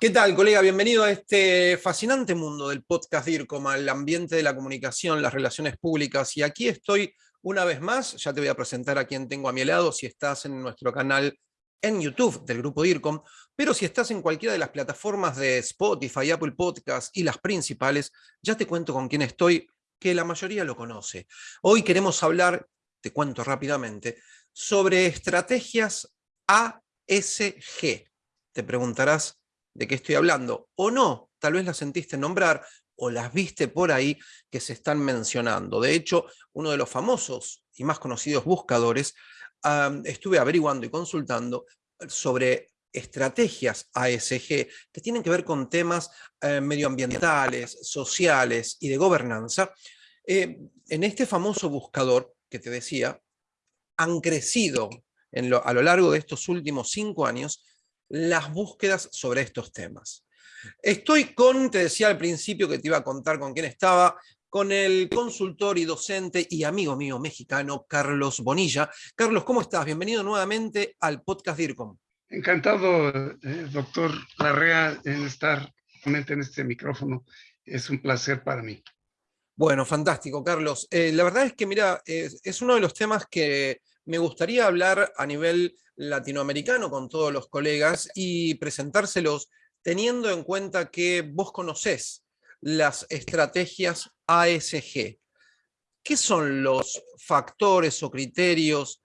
¿Qué tal, colega? Bienvenido a este fascinante mundo del podcast DIRCOM, al ambiente de la comunicación, las relaciones públicas. Y aquí estoy una vez más, ya te voy a presentar a quien tengo a mi lado, si estás en nuestro canal en YouTube del grupo DIRCOM, pero si estás en cualquiera de las plataformas de Spotify, Apple Podcasts y las principales, ya te cuento con quién estoy, que la mayoría lo conoce. Hoy queremos hablar, te cuento rápidamente, sobre estrategias ASG. Te preguntarás, de qué estoy hablando, o no, tal vez las sentiste nombrar, o las viste por ahí que se están mencionando. De hecho, uno de los famosos y más conocidos buscadores, estuve averiguando y consultando sobre estrategias ASG que tienen que ver con temas eh, medioambientales, sociales y de gobernanza. Eh, en este famoso buscador que te decía, han crecido a lo largo de estos últimos cinco años las búsquedas sobre estos temas. Estoy con, te decía al principio que te iba a contar con quién estaba, con el consultor y docente y amigo mío mexicano, Carlos Bonilla. Carlos, ¿cómo estás? Bienvenido nuevamente al podcast DIRCOM. Encantado, eh, doctor Larrea, en estar en este micrófono. Es un placer para mí. Bueno, fantástico, Carlos. Eh, la verdad es que, mira, es uno de los temas que me gustaría hablar a nivel latinoamericano con todos los colegas y presentárselos teniendo en cuenta que vos conocés las estrategias ASG. ¿Qué son los factores o criterios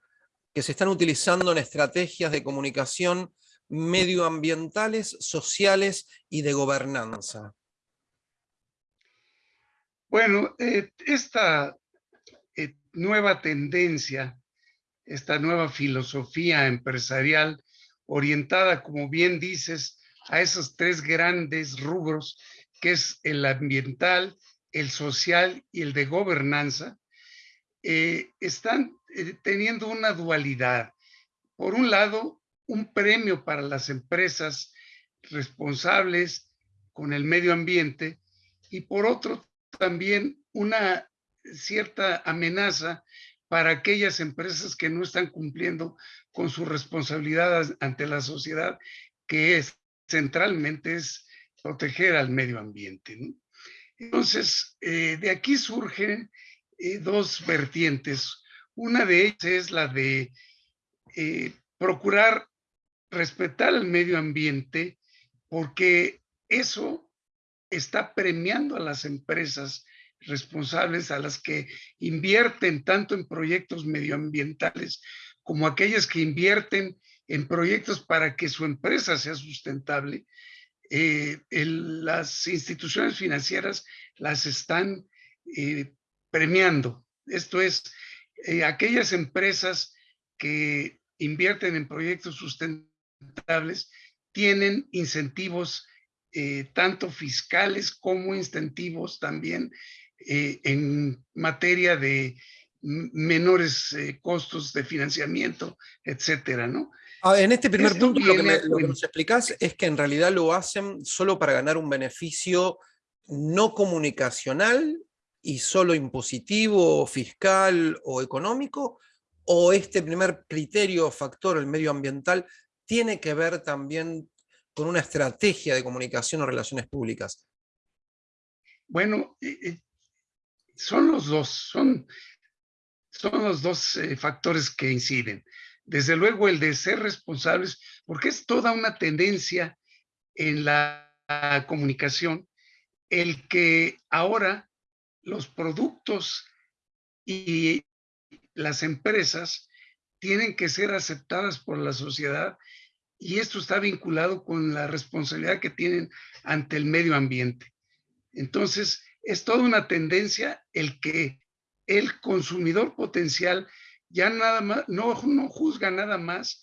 que se están utilizando en estrategias de comunicación medioambientales, sociales y de gobernanza? Bueno, eh, esta eh, nueva tendencia esta nueva filosofía empresarial orientada, como bien dices, a esos tres grandes rubros, que es el ambiental, el social y el de gobernanza, eh, están eh, teniendo una dualidad. Por un lado, un premio para las empresas responsables con el medio ambiente y por otro también una cierta amenaza para aquellas empresas que no están cumpliendo con su responsabilidad ante la sociedad, que es centralmente es proteger al medio ambiente. Entonces, eh, de aquí surgen eh, dos vertientes. Una de ellas es la de eh, procurar respetar el medio ambiente porque eso está premiando a las empresas responsables a las que invierten tanto en proyectos medioambientales como aquellas que invierten en proyectos para que su empresa sea sustentable, eh, las instituciones financieras las están eh, premiando. Esto es, eh, aquellas empresas que invierten en proyectos sustentables tienen incentivos tanto fiscales como incentivos también eh, en materia de menores eh, costos de financiamiento, etcétera, ¿no? Ah, en este primer punto lo que, nos explicás es que en realidad lo hacen solo para ganar un beneficio no comunicacional y solo impositivo, fiscal o económico, o este primer criterio o factor, el medioambiental, tiene que ver también con una estrategia de comunicación o relaciones públicas? Bueno, eh, son los dos, son, son los dos eh, factores que inciden. Desde luego el de ser responsables, porque es toda una tendencia en la comunicación, el que ahora los productos y las empresas tienen que ser aceptadas por la sociedad y esto está vinculado con la responsabilidad que tienen ante el medio ambiente. Entonces, es toda una tendencia el que el consumidor potencial ya nada más, no, no juzga nada más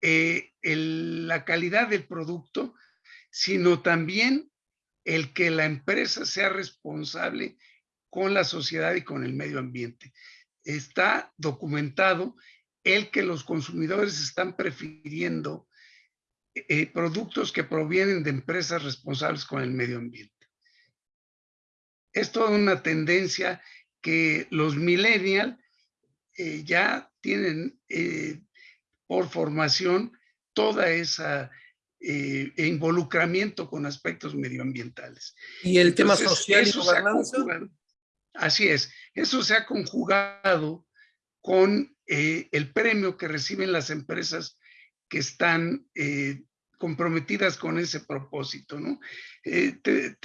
eh, la calidad del producto, sino también el que la empresa sea responsable con la sociedad y con el medio ambiente. Está documentado el que los consumidores están prefiriendo eh, productos que provienen de empresas responsables con el medio ambiente es toda una tendencia que los millennials eh, ya tienen eh, por formación toda esa eh, e involucramiento con aspectos medioambientales. ¿Y el tema social y gobernanza? Así es, eso se ha conjugado con el premio que reciben las empresas que están comprometidas con ese propósito. ¿no? te,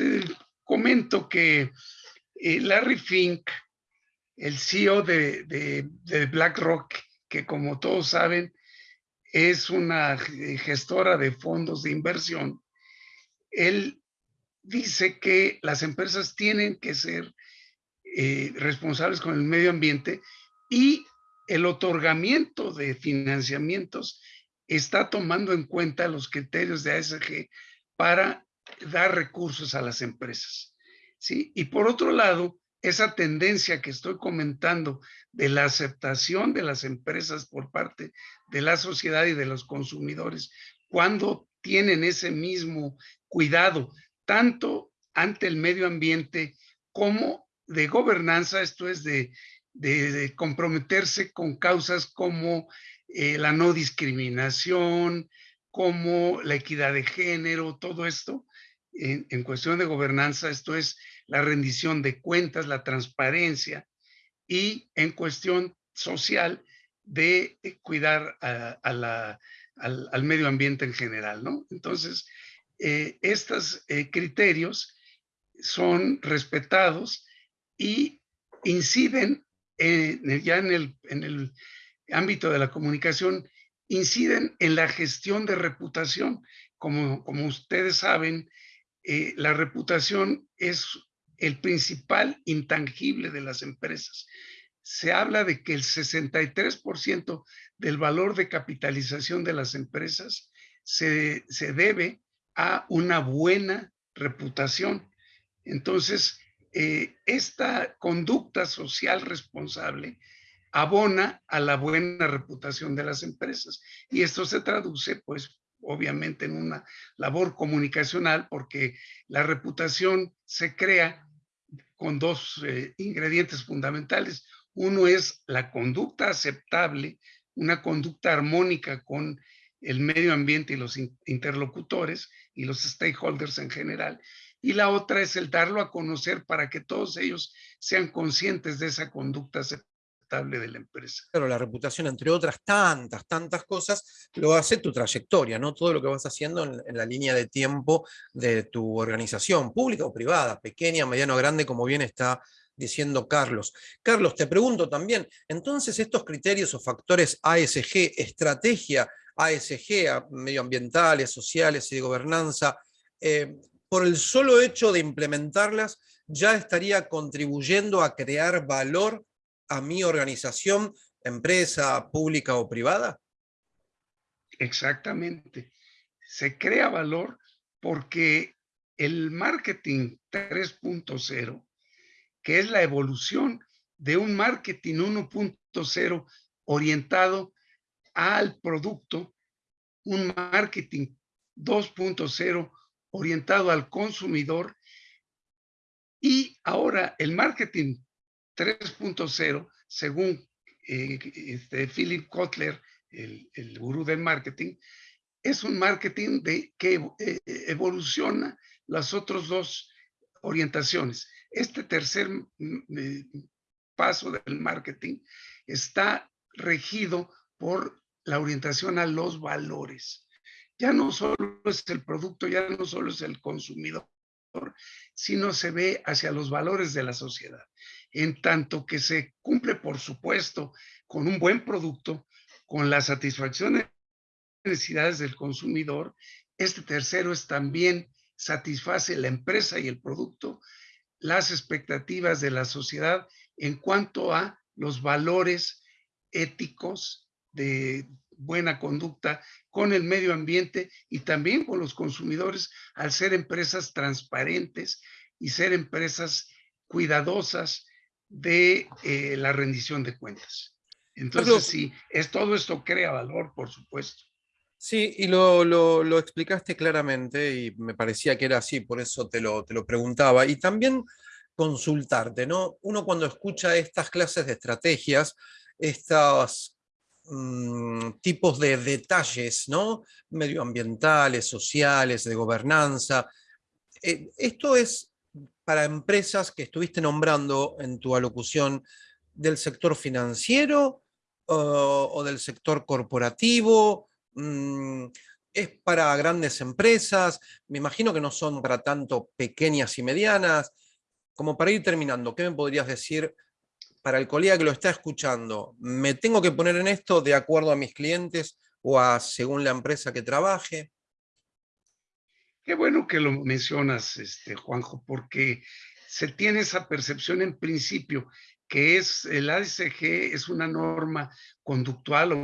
comento que Larry Fink, el CEO de, de BlackRock, que como todos saben, es una gestora de fondos de inversión, él dice que las empresas tienen que ser eh, responsables con el medio ambiente y el otorgamiento de financiamientos está tomando en cuenta los criterios de ASG para dar recursos a las empresas. ¿sí? Y por otro lado, esa tendencia que estoy comentando de la aceptación de las empresas por parte de la sociedad y de los consumidores, cuando tienen ese mismo cuidado, tanto ante el medio ambiente como de gobernanza, esto es de, comprometerse con causas como eh, la no discriminación, como la equidad de género, todo esto, en cuestión de gobernanza, esto es la rendición de cuentas, la transparencia y en cuestión social de eh, cuidar al, medio ambiente en general, ¿no? Entonces, eh, estos eh, criterios son respetados y inciden ya en el, en el ámbito de la comunicación, inciden en la gestión de reputación. Como, como ustedes saben, la reputación es el principal intangible de las empresas. Se habla de que el 63% del valor de capitalización de las empresas se, debe a una buena reputación. Entonces, eh, esta conducta social responsable abona a la buena reputación de las empresas. Y esto se traduce, pues, obviamente en una labor comunicacional, porque la reputación se crea con dos eh, ingredientes fundamentales. Uno es la conducta aceptable, una conducta armónica con el medio ambiente y los interlocutores y los stakeholders en general. Y la otra es el darlo a conocer para que todos ellos sean conscientes de esa conducta aceptable de la empresa. Pero la reputación, entre otras tantas, tantas cosas, lo hace tu trayectoria, ¿no? Todo lo que vas haciendo en, la línea de tiempo de tu organización, pública o privada, pequeña, mediano, grande, como bien está diciendo Carlos. Carlos, te pregunto también, entonces estos criterios o factores ASG, estrategia ASG, medioambientales, sociales y de gobernanza, eh, por el solo hecho de implementarlas, ya estaría contribuyendo a crear valor a mi organización, empresa pública o privada? Exactamente. Se crea valor porque el marketing 3.0, que es la evolución de un marketing 1.0 orientado al producto, un marketing 2.0 orientado al consumidor y ahora el marketing 3.0, según eh, este, Philip Kotler, el, el, gurú del marketing, es un marketing de, que eh, evoluciona las otras dos orientaciones. Este tercer mm, eh, paso del marketing está regido por la orientación a los valores. Ya no solo es el producto, ya no solo es el consumidor, sino se ve hacia los valores de la sociedad en tanto que se cumple, por supuesto, con un buen producto, con la satisfacción de necesidades del consumidor, este tercero es también satisface la empresa y el producto, las expectativas de la sociedad en cuanto a los valores éticos de buena conducta con el medio ambiente y también con los consumidores al ser empresas transparentes y ser empresas cuidadosas de eh, la rendición de cuentas. Entonces, sí, es, todo esto crea valor, por supuesto. Sí, y lo, lo, explicaste claramente y me parecía que era así, por eso te lo, te lo preguntaba. Y también consultarte, ¿no? Uno cuando escucha estas clases de estrategias, estas mm, tipos de detalles, ¿no? Medioambientales, sociales, de gobernanza. Eh, esto es para empresas que estuviste nombrando en tu alocución del sector financiero o del sector corporativo. Mm, es para grandes empresas, me imagino que no son para tanto pequeñas y medianas. Como para ir terminando, ¿qué me podrías decir para el colega que lo está escuchando? ¿Me tengo que poner en esto de acuerdo a mis clientes o a según la empresa que trabaje? Qué bueno que lo mencionas, este, Juanjo, porque se tiene esa percepción en principio que es el ASG es una norma conductual o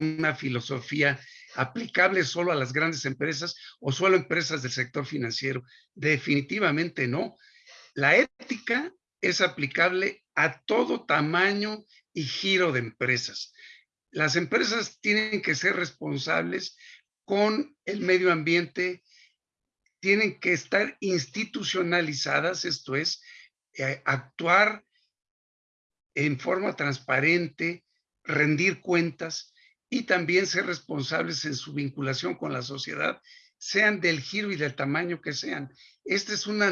una filosofía aplicable solo a las grandes empresas o solo a empresas del sector financiero. Definitivamente no. La ética es aplicable a todo tamaño y giro de empresas. Las empresas tienen que ser responsables con el medio ambiente, tienen que estar institucionalizadas, esto es, eh, actuar en forma transparente, rendir cuentas y también ser responsables en su vinculación con la sociedad, sean del giro y del tamaño que sean. Esta es una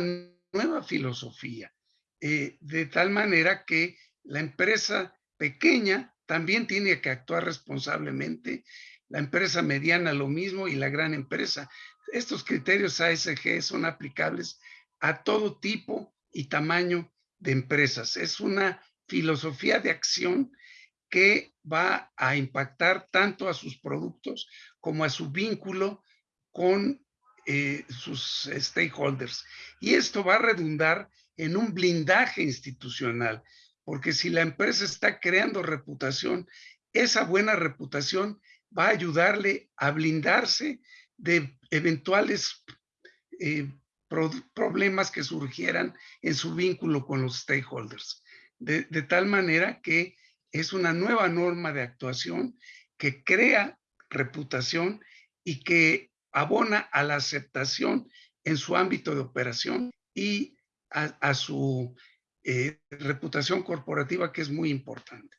nueva filosofía, eh, de tal manera que la empresa pequeña también tiene que actuar responsablemente, la empresa mediana lo mismo y la gran empresa. Estos criterios ASG son aplicables a todo tipo y tamaño de empresas. Es una filosofía de acción que va a impactar tanto a sus productos como a su vínculo con eh, sus stakeholders. Y esto va a redundar en un blindaje institucional, porque si la empresa está creando reputación, esa buena reputación va a ayudarle a blindarse de eventuales eh, problemas que surgieran en su vínculo con los stakeholders. de tal manera que es una nueva norma de actuación que crea reputación y que abona a la aceptación en su ámbito de operación y a, su eh, reputación corporativa, que es muy importante.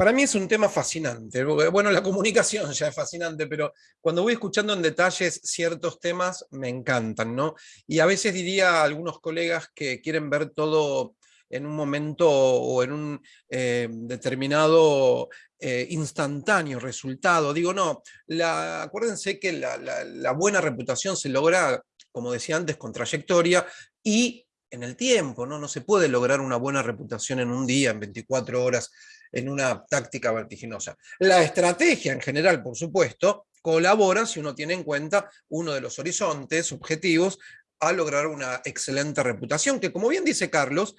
Para mí es un tema fascinante. Bueno, la comunicación ya es fascinante, pero cuando voy escuchando en detalles ciertos temas, me encantan, ¿no? Y a veces diría a algunos colegas que quieren ver todo en un momento o en un eh, determinado eh, instantáneo resultado. Digo, no, la, acuérdense que la, buena reputación se logra, como decía antes, con trayectoria y en el tiempo, ¿no? No se puede lograr una buena reputación en un día, en 24 horas, en una táctica vertiginosa. La estrategia en general, por supuesto, colabora si uno tiene en cuenta uno de los horizontes objetivos a lograr una excelente reputación, que como bien dice Carlos,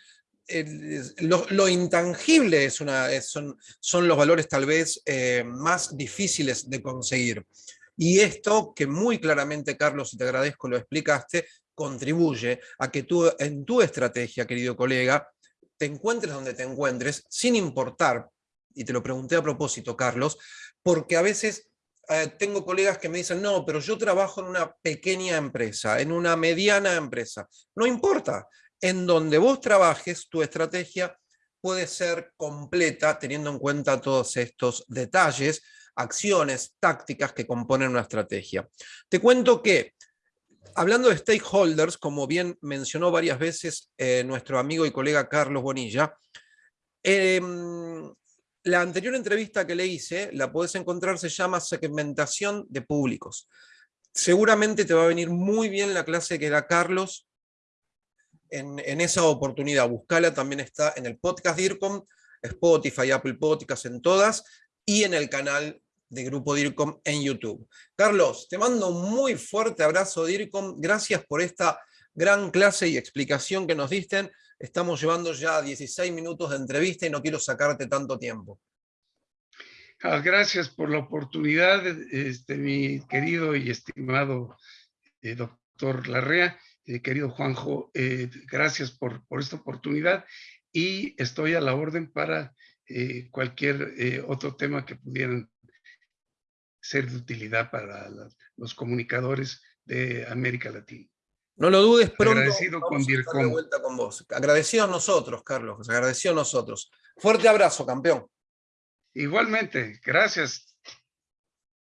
lo, intangible es una, son, son, los valores tal vez eh, más difíciles de conseguir. Y esto que muy claramente, Carlos, y te agradezco, lo explicaste, contribuye a que tú en tu estrategia, querido colega, te encuentres donde te encuentres, sin importar, y te lo pregunté a propósito, Carlos, porque a veces eh, tengo colegas que me dicen, no, pero yo trabajo en una pequeña empresa, en una mediana empresa. No importa, en donde vos trabajes, tu estrategia puede ser completa teniendo en cuenta todos estos detalles, acciones, tácticas que componen una estrategia. Te cuento que, hablando de stakeholders, como bien mencionó varias veces eh, nuestro amigo y colega Carlos Bonilla, em, la anterior entrevista que le hice, la puedes encontrar, se llama segmentación de públicos. Seguramente te va a venir muy bien la clase que da Carlos en, esa oportunidad. Buscala, también está en el podcast DIRCOM, Spotify, Apple Podcasts, en todas, y en el canal de Grupo DIRCOM en YouTube. Carlos, te mando un muy fuerte abrazo DIRCOM, gracias por esta gran clase y explicación que nos disten. Estamos llevando ya 16 minutos de entrevista y no quiero sacarte tanto tiempo. Ah, gracias por la oportunidad, este, mi querido y estimado eh, doctor Larrea. Eh, querido Juanjo, eh, gracias por, por, esta oportunidad y estoy a la orden para eh, cualquier otro tema que pudieran ser de utilidad para los comunicadores de América Latina. No lo dudes pronto. Agradecido con de vuelta con vos. Agradecido a nosotros, Carlos. Agradecido a nosotros. Fuerte abrazo, campeón. Igualmente, gracias.